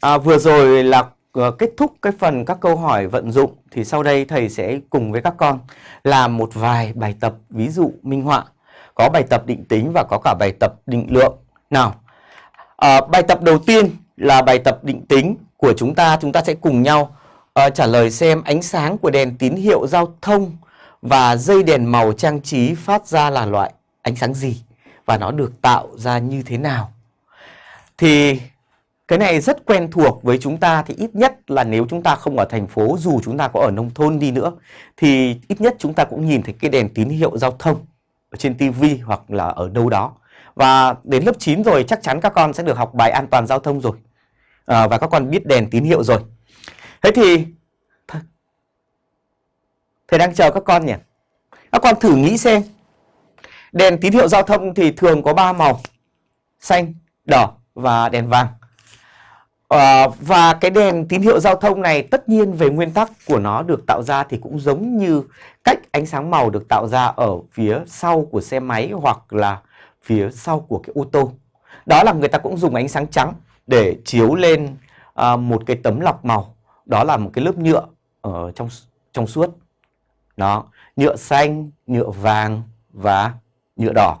À, vừa rồi là ờ, kết thúc cái phần các câu hỏi vận dụng thì sau đây thầy sẽ cùng với các con làm một vài bài tập ví dụ minh họa. Có bài tập định tính và có cả bài tập định lượng. Nào, à, bài tập đầu tiên là bài tập định tính của chúng ta. Chúng ta sẽ cùng nhau uh, trả lời xem ánh sáng của đèn tín hiệu giao thông và dây đèn màu trang trí phát ra là loại ánh sáng gì và nó được tạo ra như thế nào. Thì cái này rất quen thuộc với chúng ta thì ít nhất là nếu chúng ta không ở thành phố dù chúng ta có ở nông thôn đi nữa thì ít nhất chúng ta cũng nhìn thấy cái đèn tín hiệu giao thông ở trên tivi hoặc là ở đâu đó. Và đến lớp 9 rồi chắc chắn các con sẽ được học bài an toàn giao thông rồi. À, và các con biết đèn tín hiệu rồi. Thế thì thầy đang chờ các con nhỉ? Các con thử nghĩ xem. Đèn tín hiệu giao thông thì thường có 3 màu. Xanh, đỏ và đèn vàng. À, và cái đèn tín hiệu giao thông này tất nhiên về nguyên tắc của nó được tạo ra thì cũng giống như cách ánh sáng màu được tạo ra ở phía sau của xe máy hoặc là phía sau của cái ô tô. Đó là người ta cũng dùng ánh sáng trắng để chiếu lên à, một cái tấm lọc màu. Đó là một cái lớp nhựa ở trong trong suốt. Đó, nhựa xanh, nhựa vàng và nhựa đỏ.